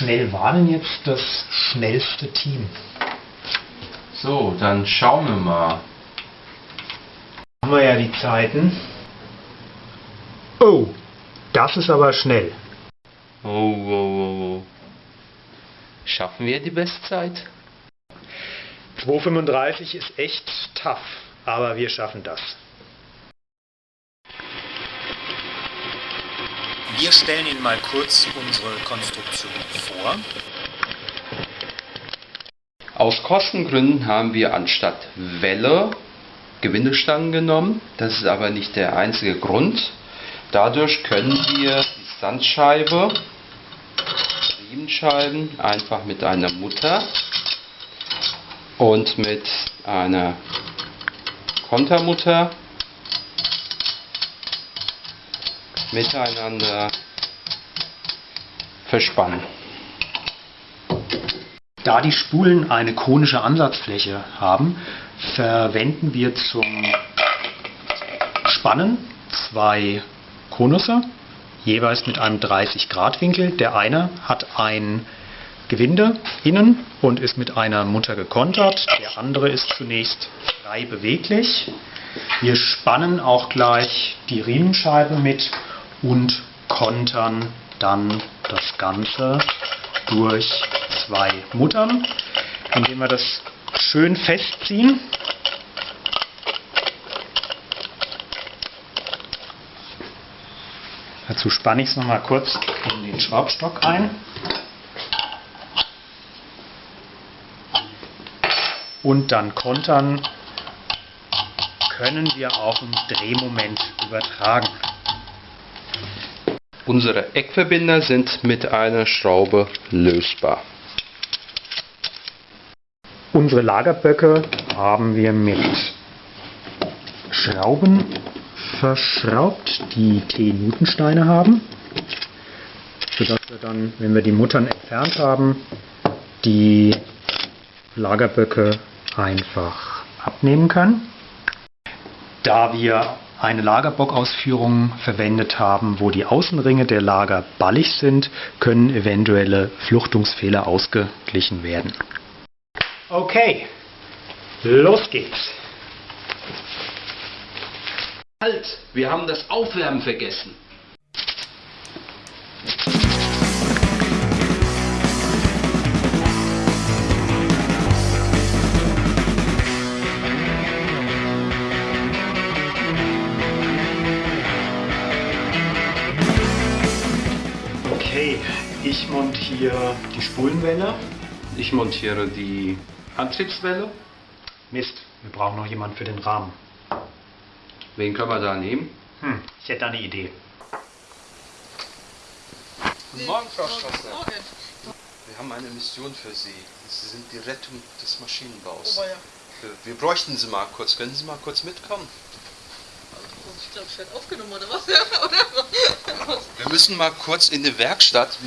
schnell war denn jetzt das schnellste Team? So, dann schauen wir mal. Haben wir ja die Zeiten. Oh, das ist aber schnell. Oh, oh, oh, oh. Schaffen wir die Bestzeit? 2,35 ist echt tough, aber wir schaffen das. Wir stellen Ihnen mal kurz unsere Konstruktion vor. Aus Kostengründen haben wir anstatt Welle Gewindestangen genommen. Das ist aber nicht der einzige Grund. Dadurch können wir die Sandscheibe, Riemenscheiben einfach mit einer Mutter und mit einer Kontermutter miteinander verspannen. Da die Spulen eine konische Ansatzfläche haben, verwenden wir zum Spannen zwei Konusse, jeweils mit einem 30 Grad Winkel. Der eine hat ein Gewinde innen und ist mit einer Mutter gekontert. Der andere ist zunächst frei beweglich. Wir spannen auch gleich die Riemenscheibe mit und kontern dann das Ganze durch zwei Muttern, indem wir das schön festziehen. Dazu spanne ich es nochmal kurz in den Schraubstock ein. Und dann kontern können wir auch im Drehmoment übertragen. Unsere Eckverbinder sind mit einer Schraube lösbar. Unsere Lagerböcke haben wir mit Schrauben verschraubt, die T-Newtonsteine haben, sodass wir dann, wenn wir die Muttern entfernt haben, die Lagerböcke einfach abnehmen können. Da wir eine Lagerbockausführung verwendet haben, wo die Außenringe der Lager ballig sind, können eventuelle Fluchtungsfehler ausgeglichen werden. Okay, los geht's. Halt, wir haben das Aufwärmen vergessen. Ich montiere die Spulenwelle. Ich montiere die Antriebswelle. Mist, wir brauchen noch jemanden für den Rahmen. Wen können wir da nehmen? Hm, ich hätte da eine Idee. Guten Morgen, Frau Strasser. Wir haben eine Mission für Sie. Sie sind die Rettung des Maschinenbaus. Oh, ja. Wir bräuchten Sie mal kurz. Können Sie mal kurz mitkommen? Ich glaube, ich werde aufgenommen oder was? oder? Wir müssen mal kurz in die Werkstatt.